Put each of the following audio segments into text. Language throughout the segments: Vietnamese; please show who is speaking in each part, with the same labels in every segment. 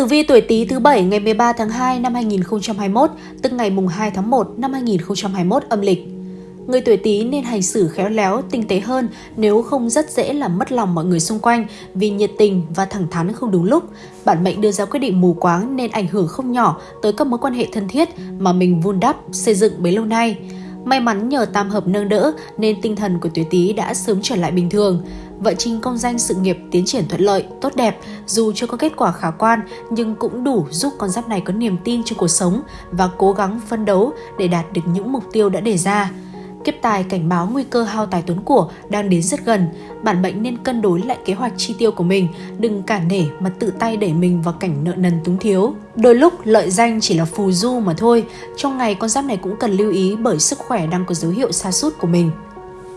Speaker 1: Tử vi tuổi Tý thứ bảy ngày 13 tháng 2 năm 2021, tức ngày mùng 2 tháng 1 năm 2021 âm lịch. Người tuổi Tý nên hành xử khéo léo, tinh tế hơn nếu không rất dễ làm mất lòng mọi người xung quanh vì nhiệt tình và thẳng thắn không đúng lúc. Bản mệnh đưa ra quyết định mù quáng nên ảnh hưởng không nhỏ tới các mối quan hệ thân thiết mà mình vun đắp, xây dựng bấy lâu nay. May mắn nhờ tam hợp nâng đỡ nên tinh thần của tuổi Tý đã sớm trở lại bình thường. Vận trình công danh sự nghiệp tiến triển thuận lợi, tốt đẹp, dù chưa có kết quả khả quan nhưng cũng đủ giúp con giáp này có niềm tin trong cuộc sống và cố gắng phân đấu để đạt được những mục tiêu đã đề ra. Kiếp tài cảnh báo nguy cơ hao tài tốn của đang đến rất gần, bản mệnh nên cân đối lại kế hoạch chi tiêu của mình, đừng cả nể mà tự tay đẩy mình vào cảnh nợ nần túng thiếu. Đôi lúc lợi danh chỉ là phù du mà thôi, trong ngày con giáp này cũng cần lưu ý bởi sức khỏe đang có dấu hiệu sa sút của mình.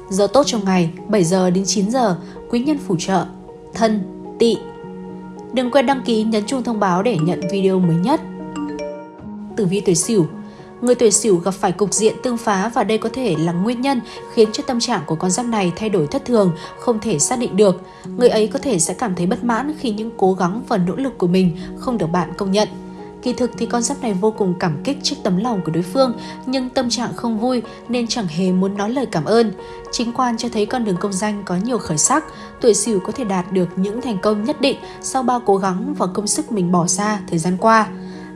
Speaker 1: Giờ tốt trong ngày 7 giờ đến 9 giờ, quý nhân phù trợ, thân, tỵ. Đừng quên đăng ký nhấn chuông thông báo để nhận video mới nhất. Tử vi tuổi Sửu Người tuổi Sửu gặp phải cục diện tương phá và đây có thể là nguyên nhân khiến cho tâm trạng của con giáp này thay đổi thất thường, không thể xác định được. Người ấy có thể sẽ cảm thấy bất mãn khi những cố gắng và nỗ lực của mình không được bạn công nhận. Kỳ thực thì con giáp này vô cùng cảm kích trước tấm lòng của đối phương, nhưng tâm trạng không vui nên chẳng hề muốn nói lời cảm ơn. Chính quan cho thấy con đường công danh có nhiều khởi sắc, tuổi sửu có thể đạt được những thành công nhất định sau bao cố gắng và công sức mình bỏ ra thời gian qua.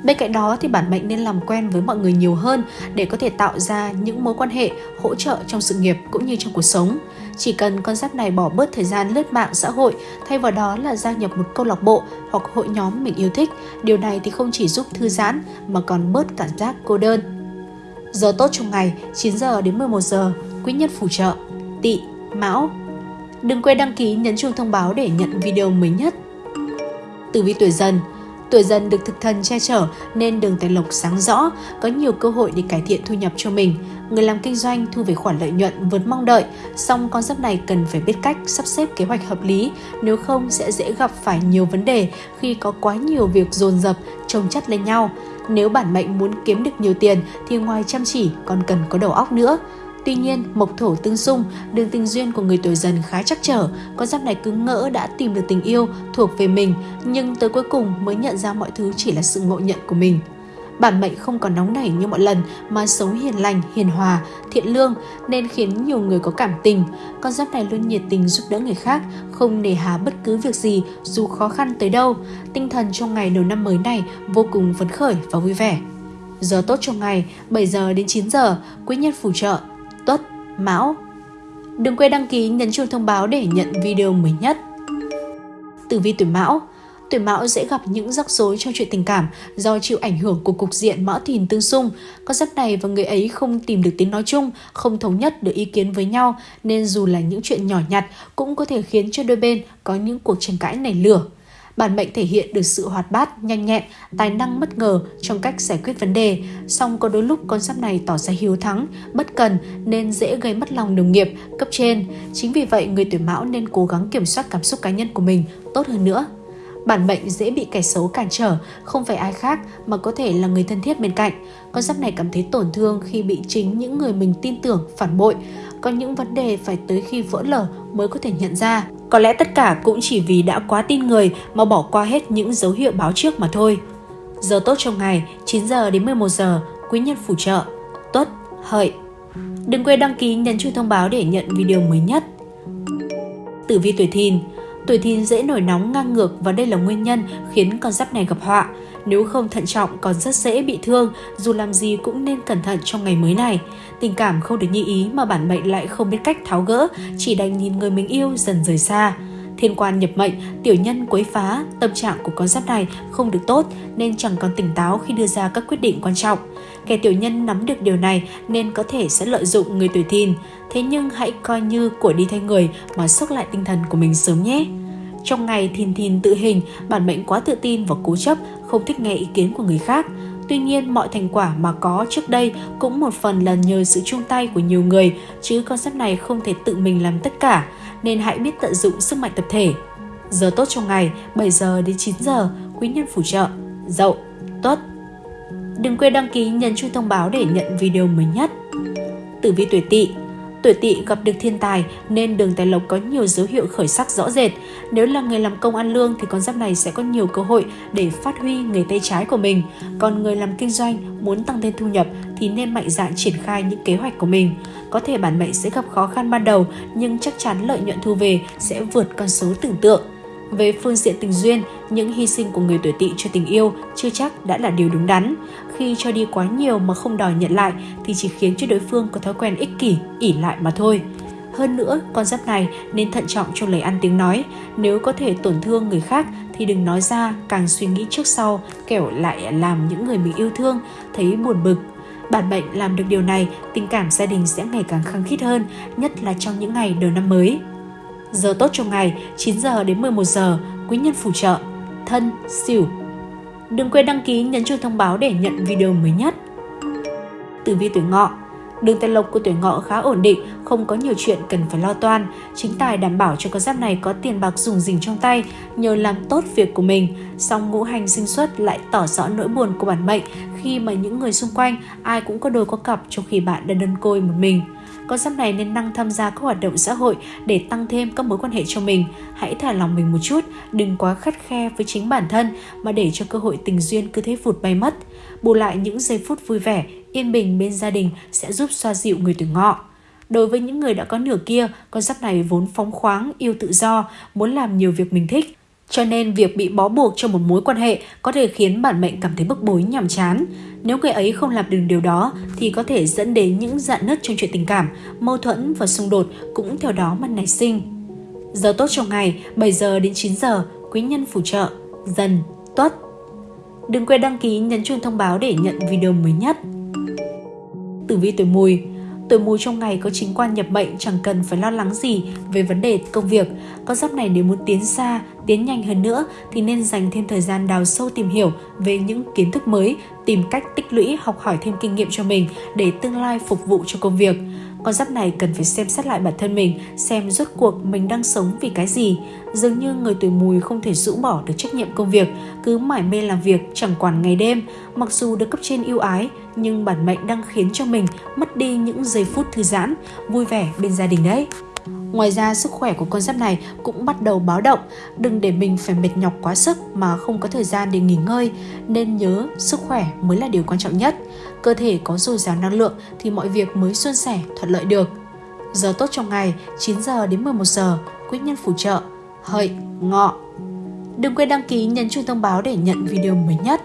Speaker 1: Bên cạnh đó thì bản mệnh nên làm quen với mọi người nhiều hơn để có thể tạo ra những mối quan hệ hỗ trợ trong sự nghiệp cũng như trong cuộc sống. Chỉ cần con giáp này bỏ bớt thời gian lướt mạng xã hội, thay vào đó là gia nhập một câu lạc bộ hoặc hội nhóm mình yêu thích, điều này thì không chỉ giúp thư giãn mà còn bớt cảm giác cô đơn. Giờ tốt trong ngày 9 giờ đến 11 giờ, quý nhân phù trợ, tỵ, mão. Đừng quên đăng ký nhấn chuông thông báo để nhận video mới nhất. Tử vi tuổi dần Tuổi dần được thực thần che chở nên đường tài lộc sáng rõ, có nhiều cơ hội để cải thiện thu nhập cho mình. Người làm kinh doanh thu về khoản lợi nhuận vượt mong đợi, song con giáp này cần phải biết cách sắp xếp kế hoạch hợp lý, nếu không sẽ dễ gặp phải nhiều vấn đề khi có quá nhiều việc dồn dập, chồng chất lên nhau. Nếu bản mệnh muốn kiếm được nhiều tiền thì ngoài chăm chỉ còn cần có đầu óc nữa. Tuy nhiên, mộc thổ tương xung, đường tình duyên của người tuổi dần khá chắc trở, con giáp này cứ ngỡ đã tìm được tình yêu thuộc về mình, nhưng tới cuối cùng mới nhận ra mọi thứ chỉ là sự ngộ nhận của mình. Bản mệnh không còn nóng nảy như mọi lần mà sống hiền lành, hiền hòa, thiện lương nên khiến nhiều người có cảm tình. Con giáp này luôn nhiệt tình giúp đỡ người khác, không nề hà bất cứ việc gì dù khó khăn tới đâu. Tinh thần trong ngày đầu năm mới này vô cùng phấn khởi và vui vẻ. Giờ tốt trong ngày 7 giờ đến 9 giờ, quý nhân phù trợ Tuất, Mão. Đừng quên đăng ký nhấn chuông thông báo để nhận video mới nhất. Tử vi tuổi Mão Tuổi Mão dễ gặp những rắc rối trong chuyện tình cảm do chịu ảnh hưởng của cục diện Mão Thìn tương xung. Con giáp này và người ấy không tìm được tiếng nói chung, không thống nhất được ý kiến với nhau nên dù là những chuyện nhỏ nhặt cũng có thể khiến cho đôi bên có những cuộc tranh cãi nảy lửa. Bản mệnh thể hiện được sự hoạt bát, nhanh nhẹn, tài năng bất ngờ trong cách giải quyết vấn đề. Song có đôi lúc con giáp này tỏ ra hiếu thắng, bất cần nên dễ gây mất lòng đồng nghiệp, cấp trên. Chính vì vậy, người tuổi mão nên cố gắng kiểm soát cảm xúc cá nhân của mình tốt hơn nữa. Bản mệnh dễ bị kẻ xấu cản trở, không phải ai khác mà có thể là người thân thiết bên cạnh. Con giáp này cảm thấy tổn thương khi bị chính những người mình tin tưởng phản bội. Có những vấn đề phải tới khi vỡ lở mới có thể nhận ra. Có lẽ tất cả cũng chỉ vì đã quá tin người mà bỏ qua hết những dấu hiệu báo trước mà thôi. Giờ tốt trong ngày 9 giờ đến 11 giờ, quý nhân phù trợ, tuất, hợi. Đừng quên đăng ký nhấn chuông thông báo để nhận video mới nhất. Tử vi tuổi thìn Tuổi thìn dễ nổi nóng ngang ngược và đây là nguyên nhân khiến con giáp này gặp họa. Nếu không thận trọng còn rất dễ bị thương, dù làm gì cũng nên cẩn thận trong ngày mới này. Tình cảm không được như ý mà bản mệnh lại không biết cách tháo gỡ, chỉ đành nhìn người mình yêu dần rời xa. Thiên quan nhập mệnh, tiểu nhân quấy phá, tâm trạng của con giáp này không được tốt nên chẳng còn tỉnh táo khi đưa ra các quyết định quan trọng. Kẻ tiểu nhân nắm được điều này nên có thể sẽ lợi dụng người tuổi thìn. Thế nhưng hãy coi như của đi thay người mà sốc lại tinh thần của mình sớm nhé. Trong ngày thìn thìn tự hình, bản mệnh quá tự tin và cố chấp, không thích nghe ý kiến của người khác. Tuy nhiên, mọi thành quả mà có trước đây cũng một phần là nhờ sự chung tay của nhiều người, chứ con này không thể tự mình làm tất cả, nên hãy biết tận dụng sức mạnh tập thể. Giờ tốt trong ngày 7 giờ đến 9 giờ, quý nhân phù trợ, dậu, tốt. Đừng quên đăng ký, nhấn chuông thông báo để nhận video mới nhất. Tử vi tuổi tỵ Tuổi tỵ gặp được thiên tài nên đường tài lộc có nhiều dấu hiệu khởi sắc rõ rệt. Nếu là người làm công ăn lương thì con giáp này sẽ có nhiều cơ hội để phát huy nghề tay trái của mình. Còn người làm kinh doanh muốn tăng thêm thu nhập thì nên mạnh dạn triển khai những kế hoạch của mình. Có thể bản mệnh sẽ gặp khó khăn ban đầu, nhưng chắc chắn lợi nhuận thu về sẽ vượt con số tưởng tượng. Về phương diện tình duyên, những hy sinh của người tuổi tỵ cho tình yêu chưa chắc đã là điều đúng đắn. Khi cho đi quá nhiều mà không đòi nhận lại thì chỉ khiến cho đối phương có thói quen ích kỷ, ỉ lại mà thôi. Hơn nữa, con giáp này nên thận trọng trong lời ăn tiếng nói. Nếu có thể tổn thương người khác thì đừng nói ra, càng suy nghĩ trước sau, kẻo lại làm những người mình yêu thương thấy buồn bực. Bản mệnh làm được điều này, tình cảm gia đình sẽ ngày càng khăng khít hơn, nhất là trong những ngày đầu năm mới. Giờ tốt trong ngày 9 giờ đến 11 giờ, quý nhân phù trợ, thân, xỉu. Đừng quên đăng ký nhấn chuông thông báo để nhận video mới nhất. Tử vi tuổi ngọ Đường tài lộc của tuổi ngọ khá ổn định, không có nhiều chuyện cần phải lo toan. Chính tài đảm bảo cho con giáp này có tiền bạc dùng dình trong tay nhờ làm tốt việc của mình. Song ngũ hành sinh xuất lại tỏ rõ nỗi buồn của bản mệnh khi mà những người xung quanh ai cũng có đôi có cặp trong khi bạn đang đơn côi một mình. Con giáp này nên năng tham gia các hoạt động xã hội để tăng thêm các mối quan hệ cho mình. Hãy thả lòng mình một chút, đừng quá khắt khe với chính bản thân mà để cho cơ hội tình duyên cứ thế vụt bay mất. Bù lại những giây phút vui vẻ, yên bình bên gia đình sẽ giúp xoa dịu người tuổi ngọ. Đối với những người đã có nửa kia, con giáp này vốn phóng khoáng, yêu tự do, muốn làm nhiều việc mình thích. Cho nên việc bị bó buộc trong một mối quan hệ có thể khiến bản mệnh cảm thấy bức bối nhàm chán. Nếu người ấy không làm được điều đó thì có thể dẫn đến những dạn nứt trong chuyện tình cảm, mâu thuẫn và xung đột cũng theo đó mà nảy sinh. Giờ tốt trong ngày 7 giờ đến 9 giờ, quý nhân phù trợ, dần, tuất. Đừng quên đăng ký nhấn chuông thông báo để nhận video mới nhất. Tử vi tuổi mùi Tuổi mùi trong ngày có chính quan nhập mệnh chẳng cần phải lo lắng gì về vấn đề công việc. Con giáp này nếu muốn tiến xa, tiến nhanh hơn nữa thì nên dành thêm thời gian đào sâu tìm hiểu về những kiến thức mới, tìm cách tích lũy học hỏi thêm kinh nghiệm cho mình để tương lai phục vụ cho công việc. Con giáp này cần phải xem xét lại bản thân mình, xem rốt cuộc mình đang sống vì cái gì. Dường như người tuổi mùi không thể rũ bỏ được trách nhiệm công việc, cứ mải mê làm việc chẳng quản ngày đêm. Mặc dù được cấp trên yêu ái, nhưng bản mệnh đang khiến cho mình mất đi những giây phút thư giãn, vui vẻ bên gia đình đấy. Ngoài ra, sức khỏe của con giáp này cũng bắt đầu báo động. Đừng để mình phải mệt nhọc quá sức mà không có thời gian để nghỉ ngơi. Nên nhớ, sức khỏe mới là điều quan trọng nhất. Cơ thể có dồi dào năng lượng thì mọi việc mới suôn sẻ, thuận lợi được. Giờ tốt trong ngày 9 giờ đến 11 giờ, quý nhân phù trợ, hợi, ngọ. Đừng quên đăng ký nhấn chuông thông báo để nhận video mới nhất.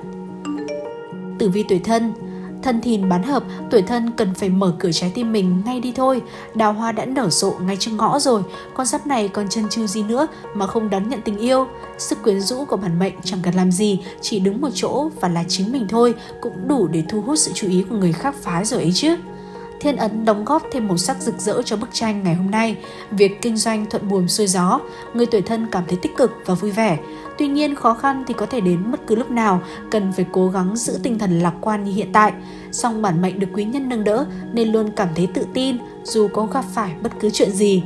Speaker 1: Tử vi tuổi thân Thân thìn bán hợp, tuổi thân cần phải mở cửa trái tim mình ngay đi thôi. Đào hoa đã nở rộ ngay trước ngõ rồi, con giáp này còn chân chư gì nữa mà không đón nhận tình yêu. Sức quyến rũ của bản mệnh chẳng cần làm gì, chỉ đứng một chỗ và là chính mình thôi cũng đủ để thu hút sự chú ý của người khác phái rồi ấy chứ. Thiên ấn đóng góp thêm màu sắc rực rỡ cho bức tranh ngày hôm nay. Việc kinh doanh thuận buồm xuôi gió, người tuổi thân cảm thấy tích cực và vui vẻ. Tuy nhiên khó khăn thì có thể đến bất cứ lúc nào, cần phải cố gắng giữ tinh thần lạc quan như hiện tại. Song bản mệnh được quý nhân nâng đỡ nên luôn cảm thấy tự tin dù có gặp phải bất cứ chuyện gì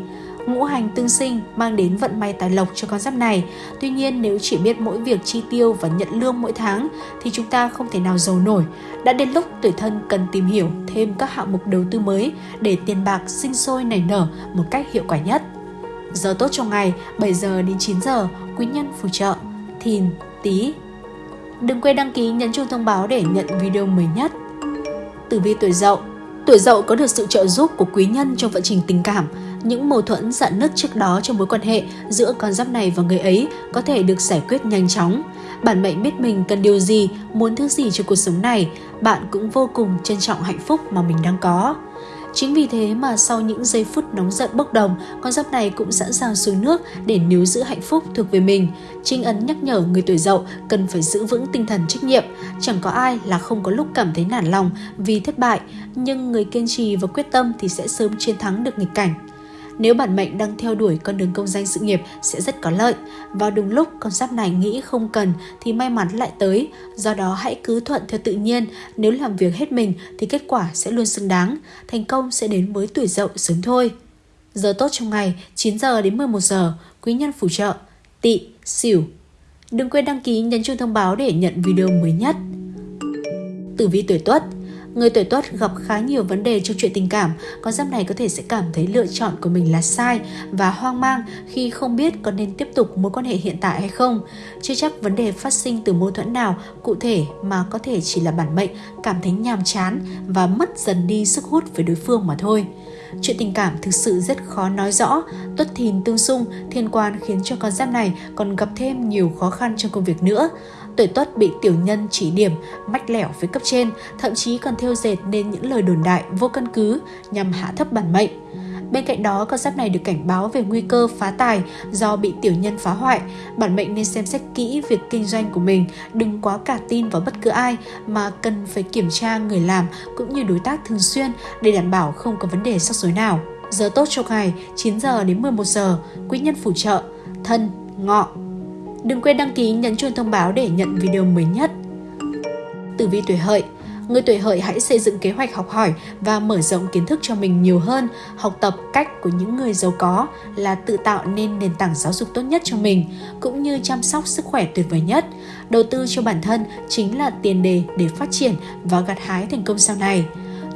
Speaker 1: ngũ hành tương sinh mang đến vận may tài lộc cho con giáp này. Tuy nhiên nếu chỉ biết mỗi việc chi tiêu và nhận lương mỗi tháng thì chúng ta không thể nào giàu nổi. Đã đến lúc tuổi thân cần tìm hiểu thêm các hạng mục đầu tư mới để tiền bạc sinh sôi nảy nở một cách hiệu quả nhất. Giờ tốt trong ngày 7 giờ đến 9 giờ, quý nhân phù trợ, thìn, tí. Đừng quên đăng ký nhấn chuông thông báo để nhận video mới nhất. Tử vi tuổi dậu Tuổi dậu có được sự trợ giúp của quý nhân trong vận trình tình cảm, những mâu thuẫn dạn nứt trước đó trong mối quan hệ giữa con giáp này và người ấy có thể được giải quyết nhanh chóng. Bản mệnh biết mình cần điều gì, muốn thứ gì cho cuộc sống này, bạn cũng vô cùng trân trọng hạnh phúc mà mình đang có. Chính vì thế mà sau những giây phút nóng giận bốc đồng, con giáp này cũng sẵn sàng xuống nước để níu giữ hạnh phúc thuộc về mình. Trinh ấn nhắc nhở người tuổi dậu cần phải giữ vững tinh thần trách nhiệm. Chẳng có ai là không có lúc cảm thấy nản lòng vì thất bại, nhưng người kiên trì và quyết tâm thì sẽ sớm chiến thắng được nghịch cảnh. Nếu bản mệnh đang theo đuổi con đường công danh sự nghiệp sẽ rất có lợi. Vào đúng lúc con giáp này nghĩ không cần thì may mắn lại tới. Do đó hãy cứ thuận theo tự nhiên. Nếu làm việc hết mình thì kết quả sẽ luôn xứng đáng. Thành công sẽ đến với tuổi dậu sớm thôi. Giờ tốt trong ngày 9 giờ đến 11 giờ. Quý nhân phù trợ. Tị, xỉu. Đừng quên đăng ký nhấn chuông thông báo để nhận video mới nhất. Tử vi tuổi tuất Người tuổi tuất gặp khá nhiều vấn đề trong chuyện tình cảm, con giáp này có thể sẽ cảm thấy lựa chọn của mình là sai và hoang mang khi không biết có nên tiếp tục mối quan hệ hiện tại hay không. Chưa chắc vấn đề phát sinh từ mâu thuẫn nào cụ thể mà có thể chỉ là bản mệnh cảm thấy nhàm chán và mất dần đi sức hút với đối phương mà thôi. Chuyện tình cảm thực sự rất khó nói rõ, tuất thìn tương xung, thiên quan khiến cho con giáp này còn gặp thêm nhiều khó khăn trong công việc nữa. Tuổi tuất bị tiểu nhân chỉ điểm, mách lẻo với cấp trên, thậm chí còn theo dệt nên những lời đồn đại vô căn cứ nhằm hạ thấp bản mệnh. Bên cạnh đó, con giáp này được cảnh báo về nguy cơ phá tài do bị tiểu nhân phá hoại. Bản mệnh nên xem xét kỹ việc kinh doanh của mình, đừng quá cả tin vào bất cứ ai mà cần phải kiểm tra người làm cũng như đối tác thường xuyên để đảm bảo không có vấn đề rắc rối nào. Giờ tốt cho ngày 9 giờ đến 11 giờ, quý nhân phù trợ, thân, ngọ. Đừng quên đăng ký nhấn chuông thông báo để nhận video mới nhất. Tử vi tuổi hợi Người tuổi hợi hãy xây dựng kế hoạch học hỏi và mở rộng kiến thức cho mình nhiều hơn, học tập cách của những người giàu có là tự tạo nên nền tảng giáo dục tốt nhất cho mình, cũng như chăm sóc sức khỏe tuyệt vời nhất. Đầu tư cho bản thân chính là tiền đề để phát triển và gặt hái thành công sau này.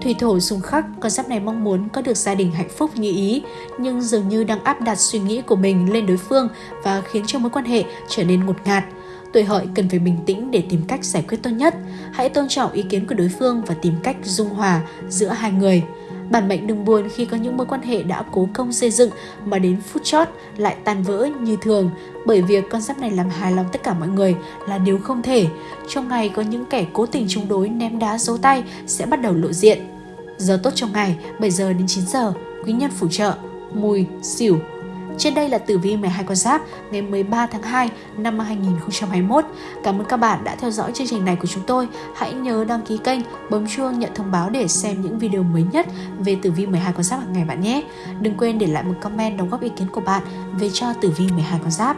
Speaker 1: Thủy thổ xung khắc, con giáp này mong muốn có được gia đình hạnh phúc như ý, nhưng dường như đang áp đặt suy nghĩ của mình lên đối phương và khiến cho mối quan hệ trở nên ngột ngạt tuổi hợi cần phải bình tĩnh để tìm cách giải quyết tốt nhất. Hãy tôn trọng ý kiến của đối phương và tìm cách dung hòa giữa hai người. Bản mệnh đừng buồn khi có những mối quan hệ đã cố công xây dựng mà đến phút chót lại tan vỡ như thường bởi việc con giáp này làm hài lòng tất cả mọi người là điều không thể. Trong ngày có những kẻ cố tình chống đối ném đá dấu tay sẽ bắt đầu lộ diện. Giờ tốt trong ngày 7 giờ đến 9 giờ, quý nhân phù trợ, mùi, xỉu, trên đây là tử vi 12 con giáp ngày 13 tháng 2 năm 2021. Cảm ơn các bạn đã theo dõi chương trình này của chúng tôi. Hãy nhớ đăng ký kênh, bấm chuông nhận thông báo để xem những video mới nhất về tử vi 12 con giáp hàng ngày bạn nhé. Đừng quên để lại một comment đóng góp ý kiến của bạn về cho tử vi 12 con giáp.